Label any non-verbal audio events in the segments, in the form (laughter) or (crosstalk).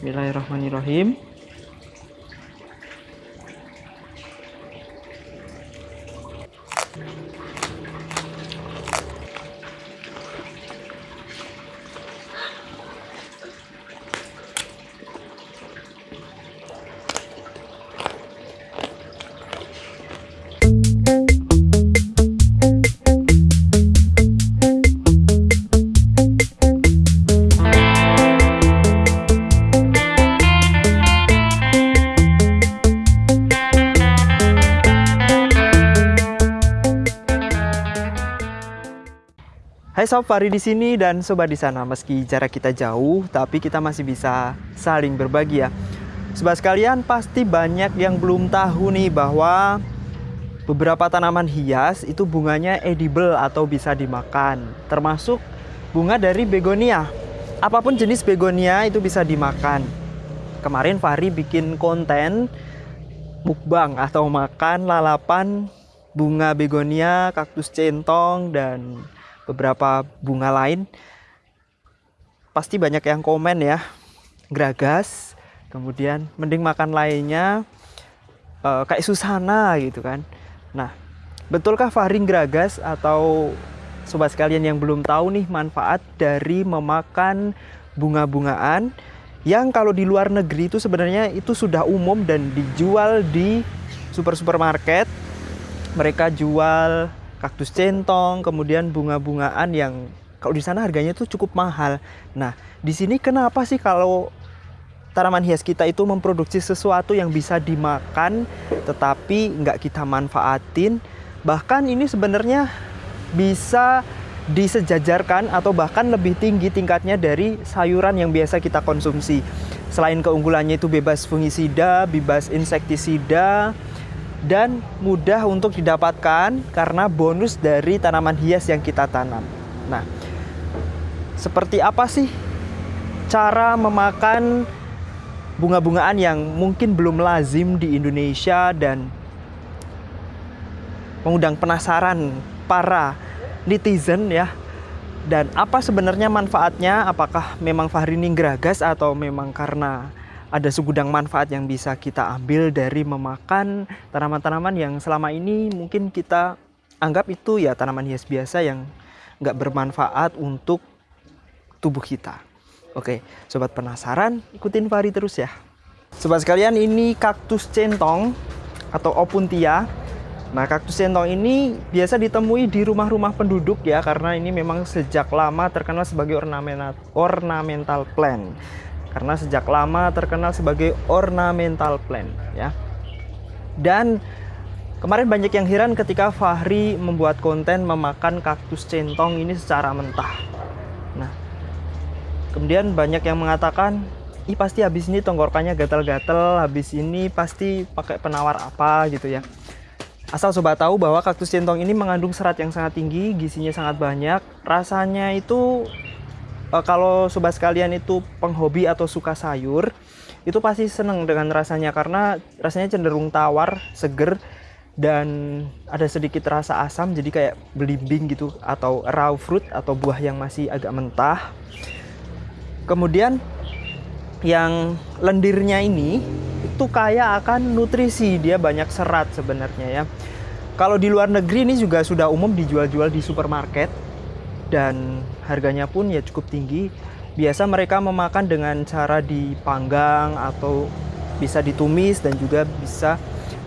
Bismillahirrahmanirrahim. Fahri di sini dan sobat di sana. Meski jarak kita jauh, tapi kita masih bisa saling berbagi ya. Sobat sekalian, pasti banyak yang belum tahu nih bahwa beberapa tanaman hias itu bunganya edible atau bisa dimakan. Termasuk bunga dari begonia. Apa pun jenis begonia itu bisa dimakan. Kemarin Fahri bikin konten mukbang atau makan lalapan bunga begonia, kaktus centong, dan beberapa bunga lain pasti banyak yang komen ya. Geragas kemudian mending makan lainnya uh, kayak susana gitu kan. Nah betulkah faring geragas atau sobat sekalian yang belum tahu nih manfaat dari memakan bunga-bungaan yang kalau di luar negeri itu sebenarnya itu sudah umum dan dijual di super supermarket mereka jual kaktus centong, kemudian bunga-bungaan yang kalau di sana harganya itu cukup mahal. Nah, di sini kenapa sih kalau tanaman hias kita itu memproduksi sesuatu yang bisa dimakan tetapi nggak kita manfaatin? Bahkan ini sebenarnya bisa disejajarkan atau bahkan lebih tinggi tingkatnya dari sayuran yang biasa kita konsumsi. Selain keunggulannya itu bebas fungisida, bebas insektisida, dan mudah untuk didapatkan karena bonus dari tanaman hias yang kita tanam. Nah, seperti apa sih cara memakan bunga-bungaan yang mungkin belum lazim di Indonesia dan mengundang penasaran para netizen ya. Dan apa sebenarnya manfaatnya? Apakah memang Fahri geragas atau memang karena ada segudang manfaat yang bisa kita ambil dari memakan tanaman-tanaman yang selama ini mungkin kita anggap itu ya tanaman hias biasa yang nggak bermanfaat untuk tubuh kita. Oke, sobat penasaran, ikutin Fari terus ya. Sobat sekalian, ini kaktus centong atau opuntia. Nah, kaktus centong ini biasa ditemui di rumah-rumah penduduk ya, karena ini memang sejak lama terkenal sebagai ornamental, ornamental plant karena sejak lama terkenal sebagai ornamental plant ya. Dan kemarin banyak yang heran ketika Fahri membuat konten memakan kaktus centong ini secara mentah. Nah, kemudian banyak yang mengatakan, "Ih, pasti habis ini tenggorokannya gatal-gatal, habis ini pasti pakai penawar apa gitu ya." Asal sobat tahu bahwa kaktus centong ini mengandung serat yang sangat tinggi, gizinya sangat banyak, rasanya itu uh, kalau sobat sekalian itu penghobi atau suka sayur itu pasti seneng dengan rasanya karena rasanya cenderung tawar, seger dan ada sedikit rasa asam jadi kayak belimbing gitu atau raw fruit atau buah yang masih agak mentah. Kemudian yang lendirnya ini itu kaya akan nutrisi, dia banyak serat sebenarnya ya. Kalau di luar negeri ini juga sudah umum dijual-jual di supermarket dan harganya pun ya cukup tinggi. Biasa mereka memakan dengan cara dipanggang atau bisa ditumis dan juga bisa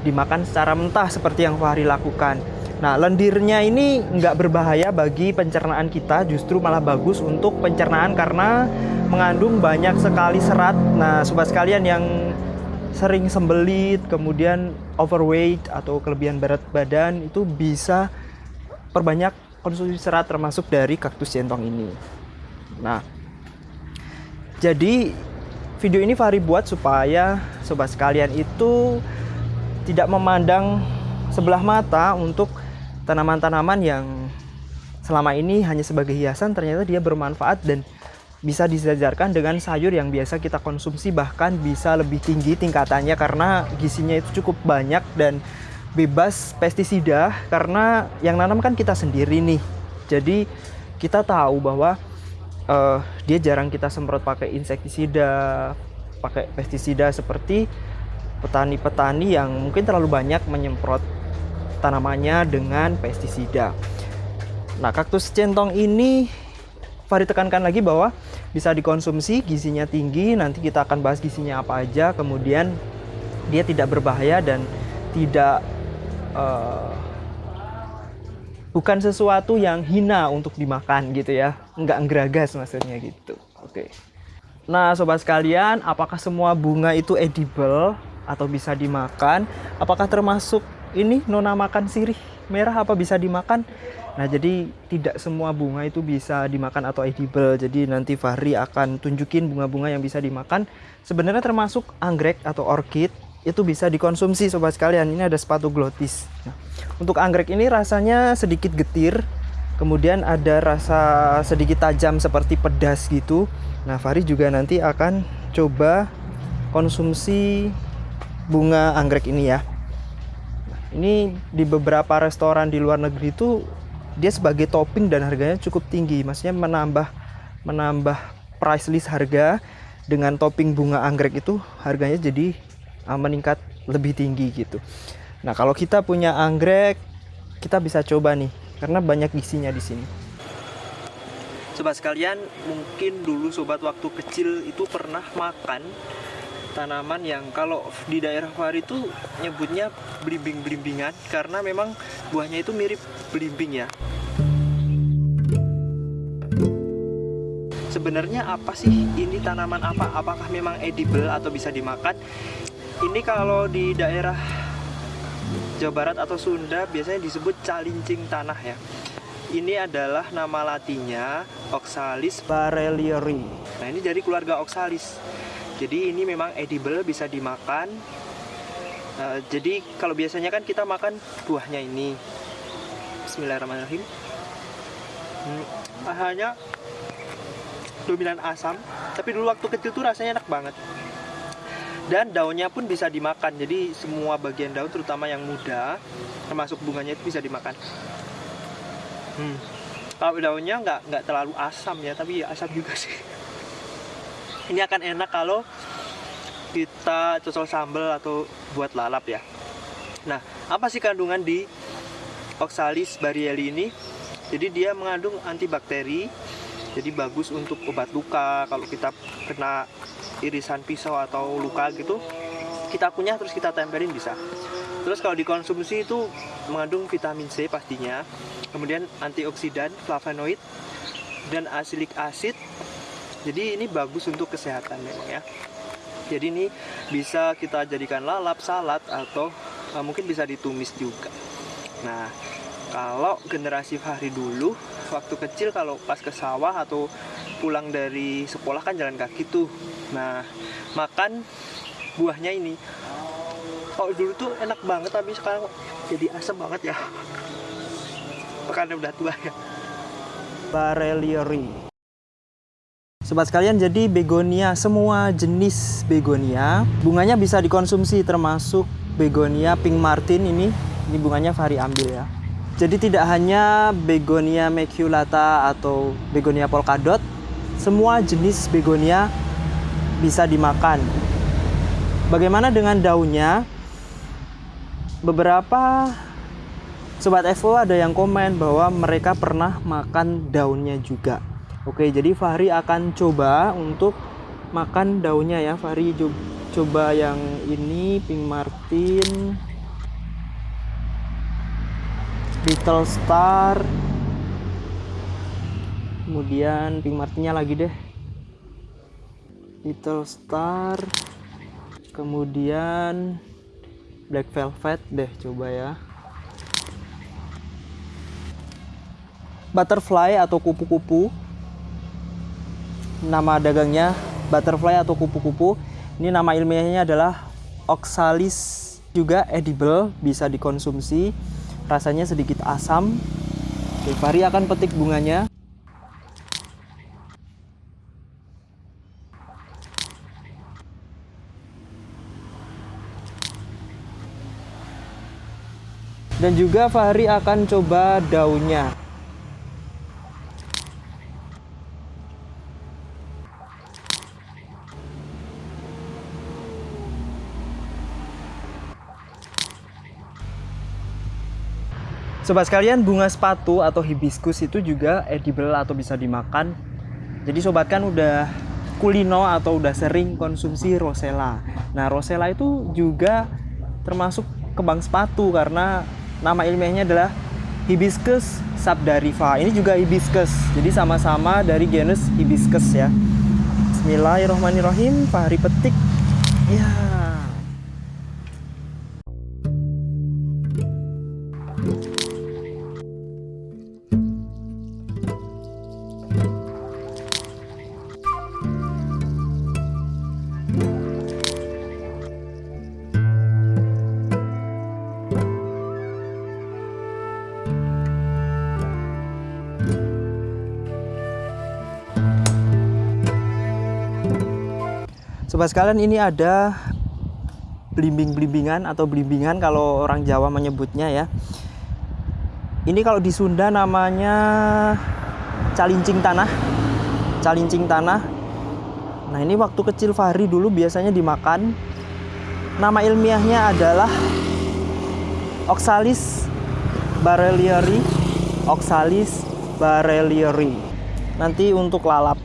dimakan secara mentah seperti yang Fahri lakukan. Nah, lendirnya ini nggak berbahaya bagi pencernaan kita, justru malah bagus untuk pencernaan karena mengandung banyak sekali serat. Nah, sobat sekalian yang sering sembelit, kemudian overweight atau kelebihan berat badan itu bisa perbanyak konsumsi serat termasuk dari kaktus centong ini. Nah, jadi video ini Fahri buat supaya sobat sekalian itu tidak memandang sebelah mata untuk tanaman-tanaman yang selama ini hanya sebagai hiasan ternyata dia bermanfaat dan bisa disejarkan dengan sayur yang biasa kita konsumsi bahkan bisa lebih tinggi tingkatannya karena gizinya itu cukup banyak dan bebas pestisida karena yang nanam kan kita sendiri nih. Jadi kita tahu bahwa uh, dia jarang kita semprot pakai insektisida, pakai pestisida seperti petani-petani yang mungkin terlalu banyak menyemprot tanamannya dengan pestisida. Nah, kaktus centong ini Fahri tekankan lagi bahwa bisa dikonsumsi, gizinya tinggi. Nanti kita akan bahas gizinya apa aja. Kemudian dia tidak berbahaya dan tidak uh, bukan sesuatu yang hina untuk dimakan gitu ya. Enggak nggeragas maksudnya gitu. Oke. Nah, sobat sekalian, apakah semua bunga itu edible atau bisa dimakan? Apakah termasuk ini nona makan sirih merah apa bisa dimakan? Nah, jadi tidak semua bunga itu bisa dimakan atau edible. Jadi nanti Fahri akan tunjukin bunga-bunga yang bisa dimakan. Sebenarnya termasuk anggrek atau orchid itu bisa dikonsumsi sobat sekalian. Ini ada sepatu glotis. Nah, untuk anggrek ini rasanya sedikit getir. Kemudian ada rasa sedikit tajam seperti pedas gitu. Nah, Fahri juga nanti akan coba konsumsi bunga anggrek ini ya. Nah, ini di beberapa restoran di luar negeri itu dia sebagai topping dan harganya cukup tinggi maksudnya menambah menambah price list harga dengan topping bunga anggrek itu harganya jadi uh, meningkat lebih tinggi gitu nah kalau kita punya anggrek kita bisa coba nih karena banyak gizinya di sini sobat sekalian mungkin dulu sobat waktu kecil itu pernah makan tanaman yang kalau di daerah Fahri itu nyebutnya belimbing-belimbingan karena memang buahnya itu mirip belimbing ya. Sebenarnya apa sih ini tanaman apa? Apakah memang edible atau bisa dimakan? Ini kalau di daerah Jawa Barat atau Sunda biasanya disebut calincing tanah ya. Ini adalah nama latinnya Oxalis barelieri. Nah, ini dari keluarga Oxalis. Jadi ini memang edible bisa dimakan. Uh, jadi kalau biasanya kan kita makan buahnya ini. Bismillahirrahmanirrahim. Hmm, hanya dominan asam tapi dulu waktu kecil tuh rasanya enak banget dan daunnya pun bisa dimakan. Jadi semua bagian daun terutama yang muda termasuk bunganya itu bisa dimakan. Hmm. kalau daunnya nggak nggak terlalu asam ya tapi ya asam juga sih. (laughs) Ini akan enak kalau kita cocol sambal atau buat lalap ya. Nah apa sih kandungan di Oxalis barieli ini? Jadi dia mengandung antibakteri. Jadi bagus untuk obat luka kalau kita kena irisan pisau atau luka gitu kita kunyah terus kita tempelin bisa. Terus kalau dikonsumsi itu mengandung vitamin C pastinya kemudian antioksidan flavonoid dan asilik acid. Jadi ini bagus untuk kesehatan memang ya. Jadi ini bisa kita jadikan lalap salad atau uh, mungkin bisa ditumis juga. Nah kalau generasi Fahri dulu waktu kecil kalau pas ke sawah atau pulang dari sekolah kan jalan kaki tuh. Nah makan buahnya ini. Kalau dulu tuh enak banget tapi sekarang jadi asam banget ya. (laughs) Karena udah tua ya. Barelieri Sobat sekalian, jadi begonia semua jenis begonia bunganya bisa dikonsumsi termasuk begonia pink martin ini. Ini bunganya Fahri ambil ya. Jadi tidak hanya begonia maculata atau begonia polkadot, semua jenis begonia bisa dimakan. Bagaimana dengan daunnya? Beberapa sobat FO ada yang komen bahwa mereka pernah makan daunnya juga. Oke, jadi Fahri akan coba untuk makan daunnya ya. Fahri coba yang ini Pink Martin, Little Star, kemudian Pink Martinnya lagi deh, Little Star, kemudian Black Velvet deh coba ya. Butterfly atau kupu-kupu nama dagangnya butterfly atau kupu-kupu. Ini nama ilmiahnya adalah Oxalis juga edible, bisa dikonsumsi. Rasanya sedikit asam. Oke, Fahri akan petik bunganya. dan juga Fahri akan coba daunnya Sobat sekalian, bunga sepatu atau hibiscus itu juga edible atau bisa dimakan. Jadi sobat kan udah kulino atau udah sering konsumsi rosella. Nah, rosella itu juga termasuk kebang sepatu karena nama ilmiahnya adalah Hibiscus sabdarifa. Ini juga hibiscus. Jadi sama-sama dari genus hibiscus ya. Bismillahirrahmanirrahim. Fahri petik. Ya. Sobat sekalian ini ada belimbing-belimbingan atau belimbingan kalau orang Jawa menyebutnya ya. Ini kalau di Sunda namanya calincing tanah. Calincing tanah. Nah, ini waktu kecil Fahri dulu biasanya dimakan. Nama ilmiahnya adalah Oxalis barelieri. Oxalis barelieri. Nanti untuk lalap.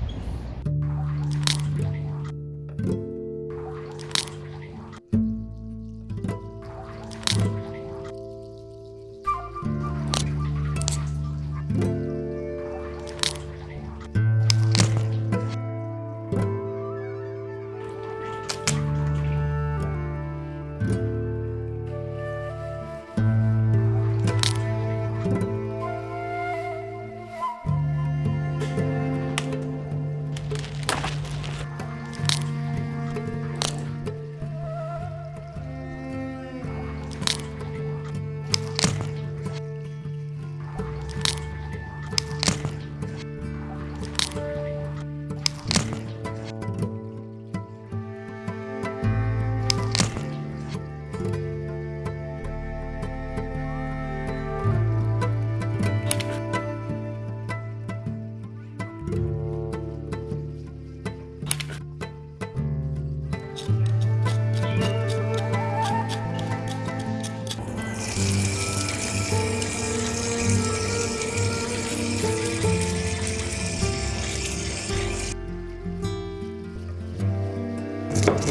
Thank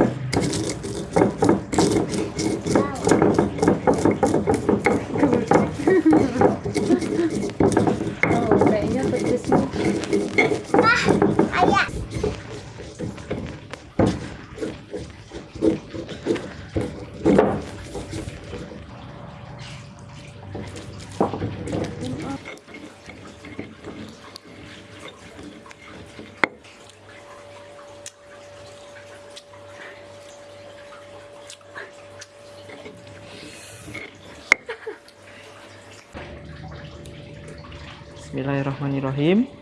you. Bismillahirrahmanirrahim.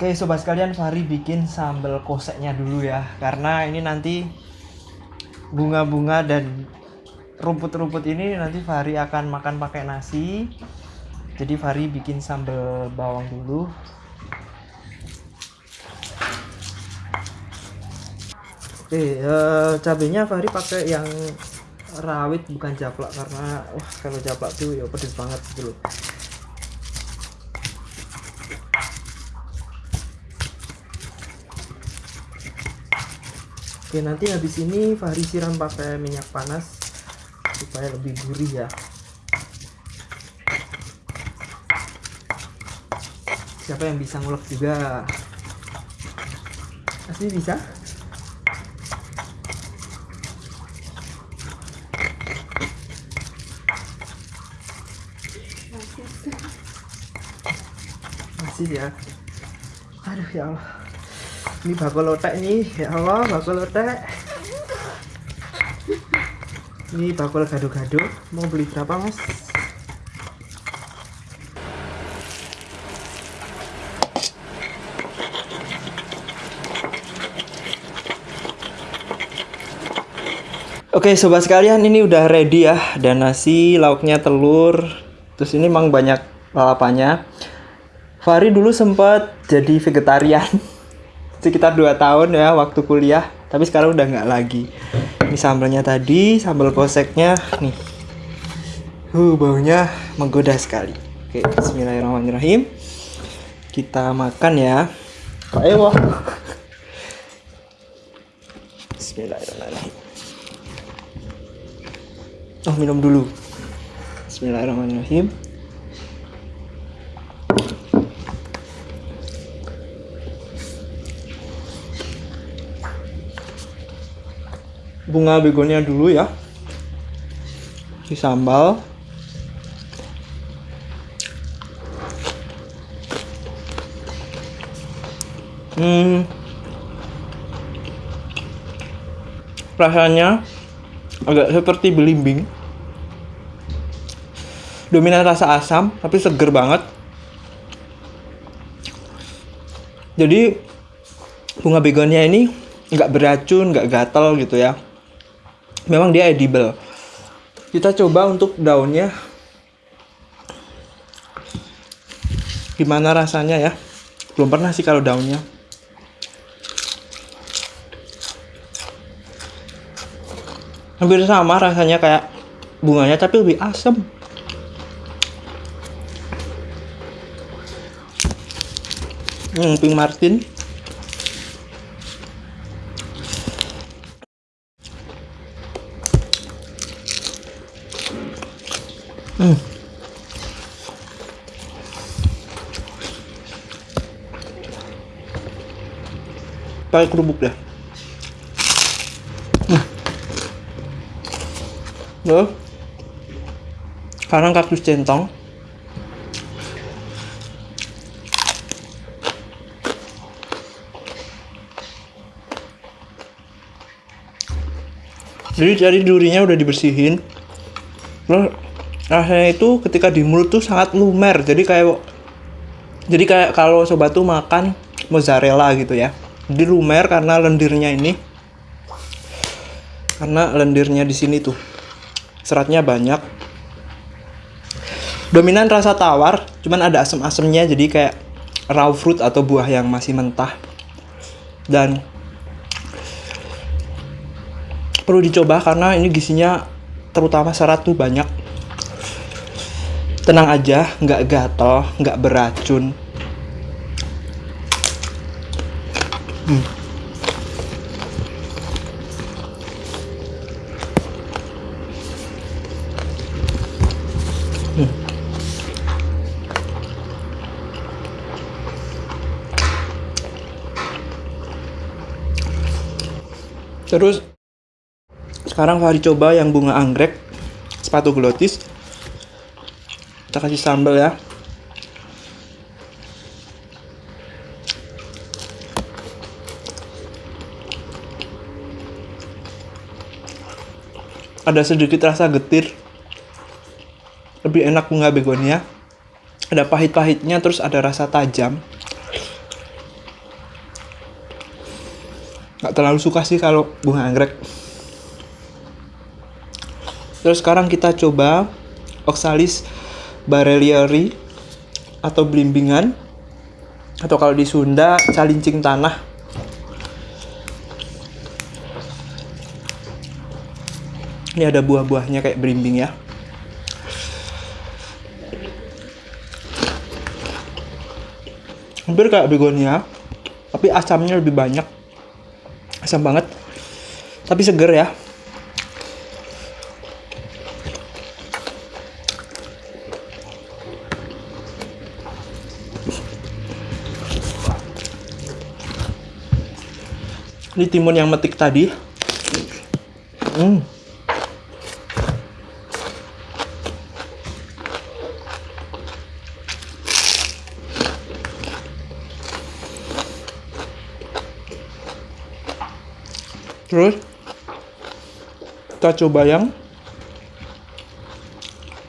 Oke sobat sekalian Fahri bikin sambal koseknya dulu ya. Karena ini nanti bunga-bunga dan rumput-rumput ini nanti Fahri akan makan pakai nasi. Jadi Fahri bikin sambal bawang dulu. Oke eh, cabenya Fahri pakai yang rawit bukan japlak. Karena wah kalau japlak tuh ya pedes banget gitu Oke nanti habis ini Fahri siram pakai minyak panas supaya lebih gurih ya. Siapa yang bisa ngulek juga? Asli bisa? Masih ya. Aduh ya Allah ini bakul lotek nih ya Allah bakul lotek ini bakul gado-gado mau beli berapa mas? Oke sobat sekalian ini udah ready ya. Dan nasi lauknya telur. Terus ini emang banyak lalapannya. Fahri dulu sempat jadi vegetarian (laughs) sekitar 2 tahun ya waktu kuliah tapi sekarang udah nggak lagi. Ini sambalnya tadi sambal koseknya nih. Uh baunya menggoda sekali. Oke Bismillahirrahmanirrahim. Kita makan ya. Pak Ewo Bismillahirrahmanirrahim. Oh minum dulu. Bismillahirrahmanirrahim bunga begonia dulu ya. Di sambal hmm. Rasanya agak seperti belimbing. Dominan rasa asam tapi seger banget. Jadi bunga begonia ini nggak beracun nggak gatel gitu ya memang dia edible. Kita coba untuk daunnya. Gimana rasanya ya? Belum pernah sih kalau daunnya. Hampir sama rasanya kayak bunganya tapi lebih asam hmm, pink martin Hmm. Pakai kerupuk deh. Hmm. Loh. Sekarang kaktus centong. Jadi dari durinya udah dibersihin. Terus rasanya itu ketika di mulut tuh sangat lumer. Jadi kayak jadi kayak kalau sobat tuh makan mozzarella gitu ya. Jadi lumer karena lendirnya ini. Karena lendirnya di sini tuh. Seratnya banyak. Dominan rasa tawar cuman ada asam-asamnya jadi kayak raw fruit atau buah yang masih mentah. Dan perlu dicoba karena ini gizinya terutama serat tuh banyak tenang aja nggak gatel nggak beracun hmm. Terus Sekarang Fahri coba yang bunga anggrek sepatu glotis. Kita kasih sambal ya. Ada sedikit rasa getir. Lebih enak bunga begonia. Ada pahit-pahitnya terus ada rasa tajam. Gak terlalu suka sih kalau bunga anggrek. Terus sekarang kita coba Oxalis barelieri atau blimbingan atau kalau di Sunda calincing tanah. Ini ada buah-buahnya kayak belimbing ya. Hampir kayak begonia, tapi asamnya lebih banyak. Asam banget. Tapi seger ya. Ini timun yang metik tadi. Hmm. Terus kita coba yang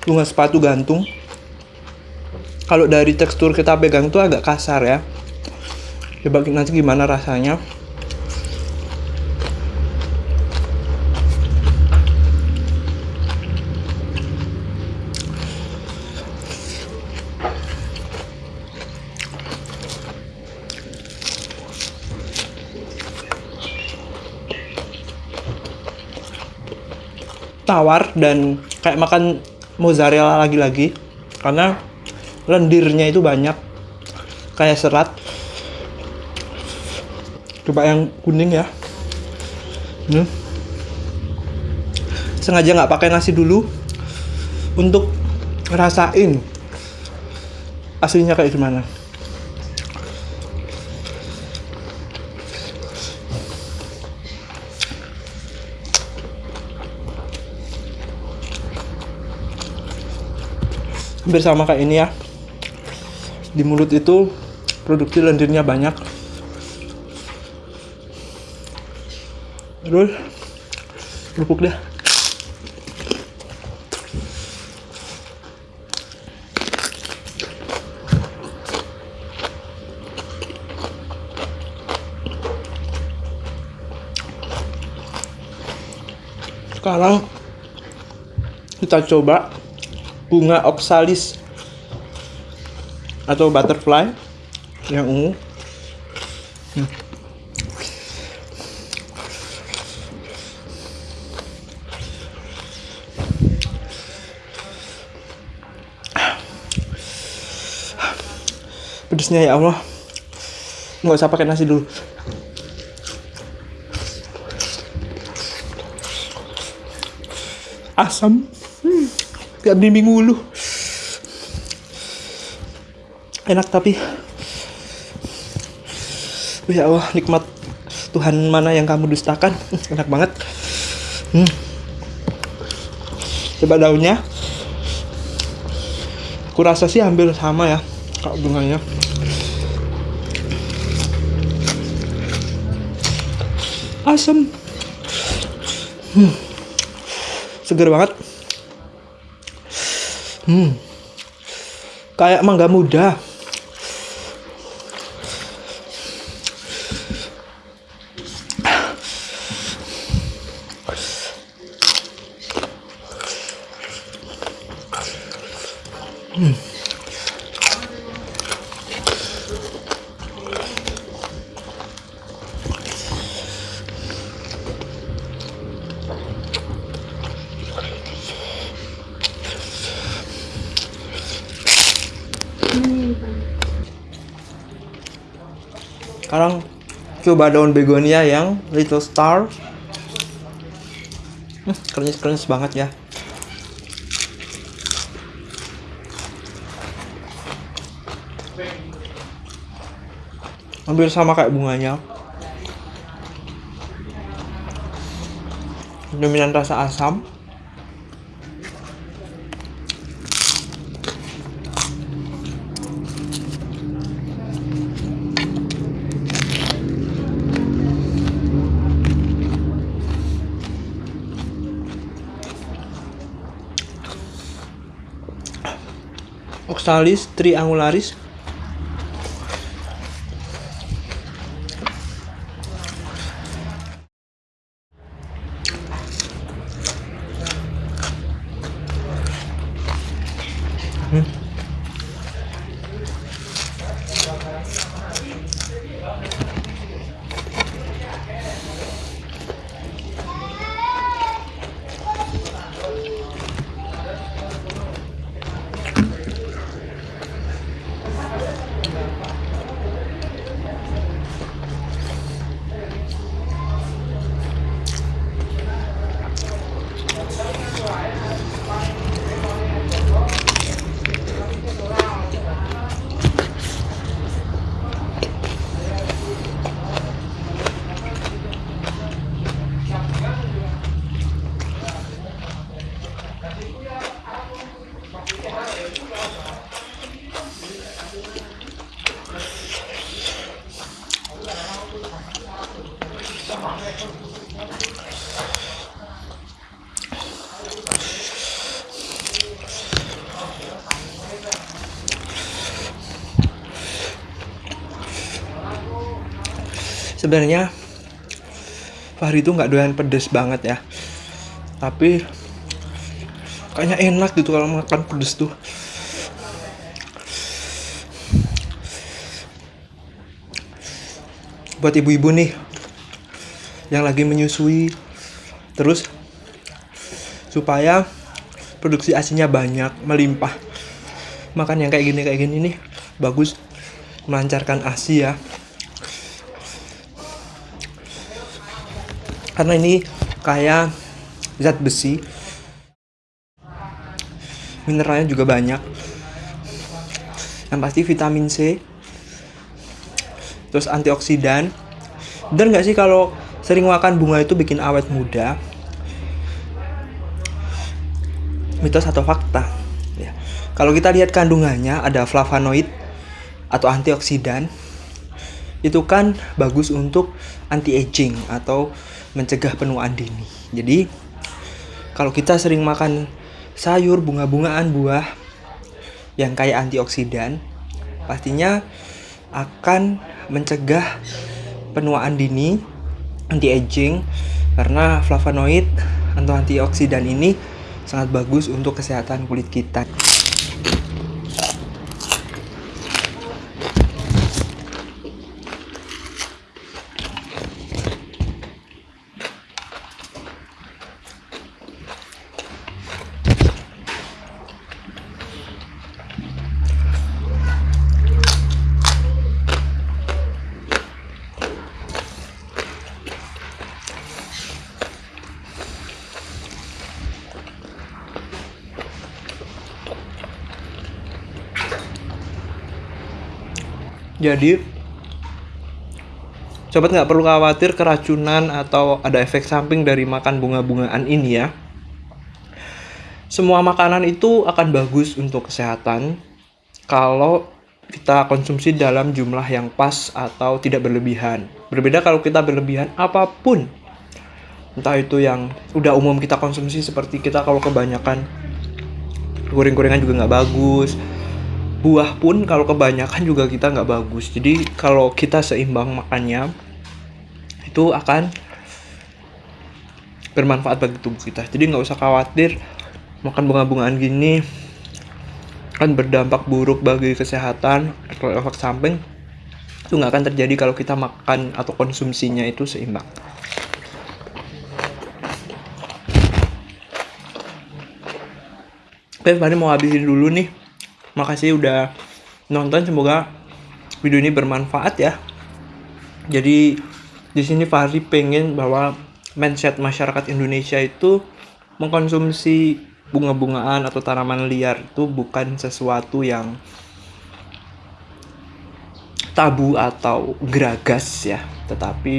bunga sepatu gantung. Kalau dari tekstur kita pegang tuh agak kasar ya. Coba nanti gimana rasanya. Tawar dan kayak makan mozzarella lagi-lagi. Karena lendirnya itu banyak kayak serat. Coba yang kuning ya. Hmm. sengaja nggak pakai nasi dulu untuk ngerasain aslinya kayak gimana hampir sama kayak ini ya. Di mulut itu produksi lendirnya banyak. Terus kerupuk dah sekarang kita coba bunga oxalis atau butterfly yang ungu. Hmm. Pedesnya ya Allah. Nggak usah pakai nasi dulu. Asam. Kayak bimbing ulu enak tapi ya Allah nikmat Tuhan mana yang kamu dustakan? (laughs) Enak banget. Hmm. coba daunnya. Aku rasa sih hampir sama ya kalau bunganya. Asam hmm. seger banget Hmm. Kayak mangga muda. Coba daun begonia yang little star. Hmm, krenyes-krenyes banget ya. Hampir sama kayak bunganya. dominan rasa asam Oxalis triangularis sebenarnya Fahri itu nggak doyan pedes banget ya. Tapi kayaknya enak gitu kalau makan pedes tuh. Buat ibu-ibu nih yang lagi menyusui terus supaya produksi asinya banyak melimpah. Makan yang kayak gini kayak gini nih bagus melancarkan asi ya karena ini kayak zat besi. Mineralnya juga banyak. Yang pasti vitamin C. Terus antioksidan. Dan nggak sih kalau sering makan bunga itu bikin awet muda? Mitos atau fakta? Ya. Kalau kita lihat kandungannya ada flavonoid atau antioksidan itu kan bagus untuk anti aging atau mencegah penuaan dini jadi kalau kita sering makan sayur bunga-bungaan buah yang kaya antioksidan pastinya akan mencegah penuaan dini, anti-aging karena flavonoid atau antioksidan ini sangat bagus untuk kesehatan kulit kita. Jadi sobat nggak perlu khawatir keracunan atau ada efek samping dari makan bunga-bungaan ini ya. Semua makanan itu akan bagus untuk kesehatan kalau kita konsumsi dalam jumlah yang pas atau tidak berlebihan. Berbeda kalau kita berlebihan apa pun. Entah itu yang udah umum kita konsumsi seperti kita kalau kebanyakan goreng-gorengan juga nggak bagus, buah pun kalau kebanyakan juga kita nggak bagus. Jadi kalau kita seimbang makannya itu akan bermanfaat bagi tubuh kita. Jadi nggak usah khawatir makan bunga-bungaan gini kan berdampak buruk bagi kesehatan atau efek samping itu nggak akan terjadi kalau kita makan atau konsumsinya itu seimbang. Oke, Fahri mau habisin dulu nih makasih udah nonton semoga video ini bermanfaat ya. Jadi di sini Fahri pengen bahwa mindset masyarakat Indonesia itu mengkonsumsi bunga-bungaan atau tanaman liar itu bukan sesuatu yang tabu atau geragas ya. Tetapi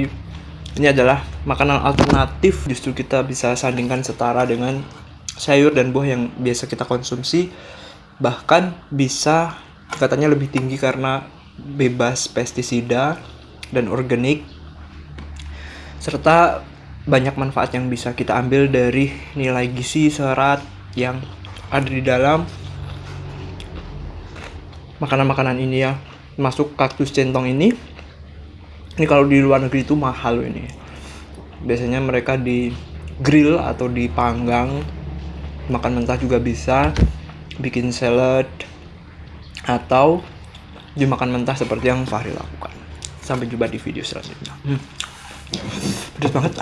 ini adalah makanan alternatif. Justru kita bisa sandingkan setara dengan sayur dan buah yang biasa kita konsumsi bahkan bisa katanya lebih tinggi karena bebas pestisida dan organik serta banyak manfaat yang bisa kita ambil dari nilai gizi serat yang ada di dalam makanan-makanan ini ya. Masuk kaktus centong ini. Ini kalau di luar negeri itu mahal ini. Biasanya mereka di grill atau dipanggang makan mentah juga bisa bikin salad atau dimakan mentah seperti yang Fahri lakukan. Sampai jumpa di video selanjutnya. Hmm. pedas banget